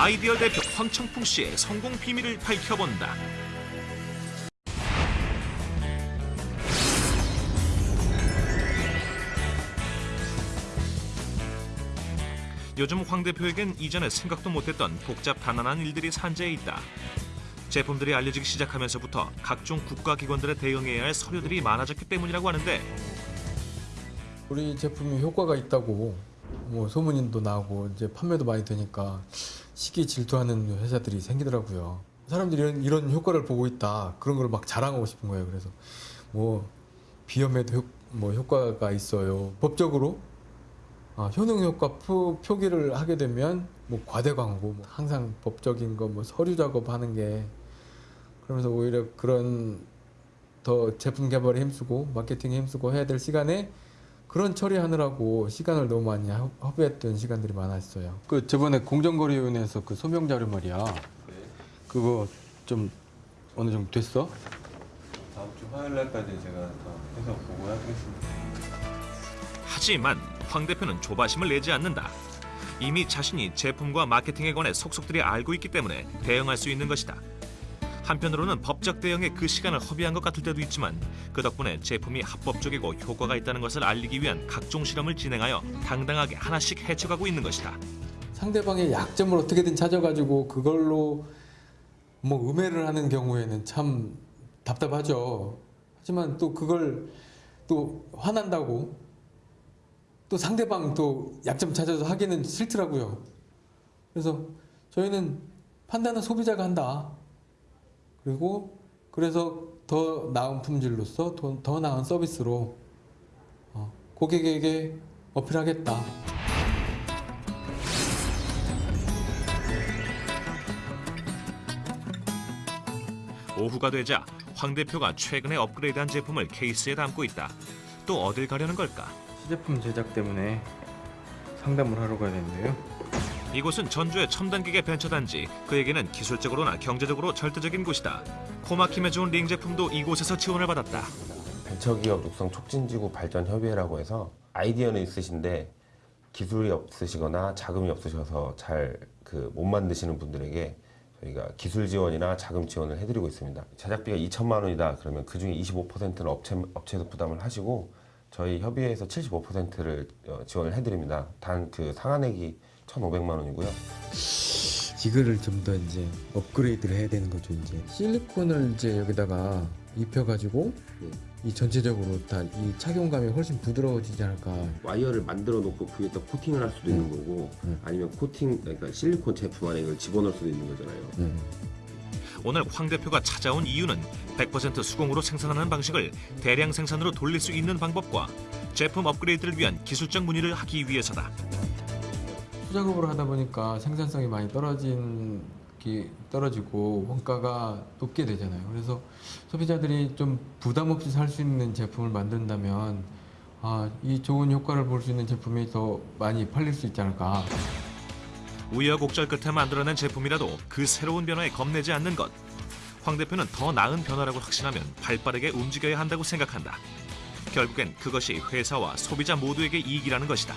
아이디어 대표 황청풍 씨의 성공 비밀을 밝혀본다. 요즘 황 대표에겐 이전에 생각도 못했던 복잡 단단한 일들이 산재해 있다. 제품들이 알려지기 시작하면서부터 각종 국가기관들에 대응해야 할 서류들이 많아졌기 때문이라고 하는데 우리 제품이 효과가 있다고 뭐 소문도 나고 이제 판매도 많이 되니까 시기 질투하는 회사들이 생기더라고요. 사람들이 이런, 이런 효과를 보고 있다 그런 걸 막 자랑하고 싶은 거예요. 그래서 뭐 비염에도 효, 뭐 효과가 있어요. 법적으로 아, 효능 효과 표, 표기를 하게 되면 뭐 과대 광고 뭐 항상 법적인 거 뭐 서류 작업하는 게 그러면서 오히려 그런 더 제품 개발에 힘쓰고 마케팅에 힘쓰고 해야 될 시간에 그런 처리하느라고 시간을 너무 많이 허- 허비했던 시간들이 많았어요. 그 저번에 공정거래위원회에서 그 소명 자료 말이야. 그거 좀 어느 정도 됐어? 다음 주 화요일 날까지 제가 다 해서 보고하겠습니다. 하지만 황 대표는 조바심을 내지 않는다. 이미 자신이 제품과 마케팅에 관해 속속들이 알고 있기 때문에 대응할 수 있는 것이다. 한편으로는 법적 대응에 그 시간을 허비한 것 같을 때도 있지만 그 덕분에 제품이 합법적이고 효과가 있다는 것을 알리기 위한 각종 실험을 진행하여 당당하게 하나씩 해쳐가고 있는 것이다. 상대방의 약점을 어떻게든 찾아가지고 그걸로 뭐 음해를 하는 경우에는 참 답답하죠. 하지만 또 그걸 또 화난다고 또 상대방 또 약점 찾아서 하기는 싫더라고요. 그래서 저희는 판단은 소비자가 한다. 그리고 그래서 더 나은 품질로서 더, 더 나은 서비스로 어, 고객에게 어필하겠다. 오후가 되자 황 대표가 최근에 업그레이드한 제품을 케이스에 담고 있다. 또 어딜 가려는 걸까? 시제품 제작 때문에 상담을 하러 가야 되는데요. 이곳은 전주의 첨단 기계 벤처 단지. 그에게는 기술적으로나 경제적으로 절대적인 곳이다. 코막힘에 좋은 링 제품도 이곳에서 지원을 받았다. 벤처기업 육성 촉진지구 발전 협의회라고 해서 아이디어는 있으신데 기술이 없으시거나 자금이 없으셔서 잘 그 못 만드시는 분들에게 저희가 기술 지원이나 자금 지원을 해드리고 있습니다. 제작비가 2천만 원이다 그러면 그 중에 25%는 업체 업체에서 부담을 하시고 저희 협의회에서 75%를 어, 지원을 해드립니다. 단 그 상한액이 1,500만 원이고요. 이거를 좀 더 이제 업그레이드를 해야 되는 거죠 이제 실리콘을 이제 여기다가 입혀가지고 이 전체적으로 다 이 착용감이 훨씬 부드러워지지 않을까 와이어를 만들어 놓고 그 위에다 코팅을 할 수도 있는 거고 음. 아니면 코팅 그러니까 실리콘 제품 안에 이걸 집어넣을 수도 있는 거잖아요. 음. 오늘 황 대표가 찾아온 이유는 100% 수공으로 생산하는 방식을 대량 생산으로 돌릴 수 있는 방법과 제품 업그레이드를 위한 기술적 문의를 하기 위해서다. 수작업으로 하다 보니까 생산성이 많이 떨어진 게 떨어지고 원가가 높게 되잖아요 그래서 소비자들이 좀 부담 없이 살 수 있는 제품을 만든다면 아, 이 좋은 효과를 볼 수 있는 제품이 더 많이 팔릴 수 있지 않을까 우여곡절 끝에 만들어낸 제품이라도 그 새로운 변화에 겁내지 않는 것. 황 대표는 더 나은 변화라고 확신하면 발빠르게 움직여야 한다고 생각한다. 결국엔 그것이 회사와 소비자 모두에게 이익이라는 것이다.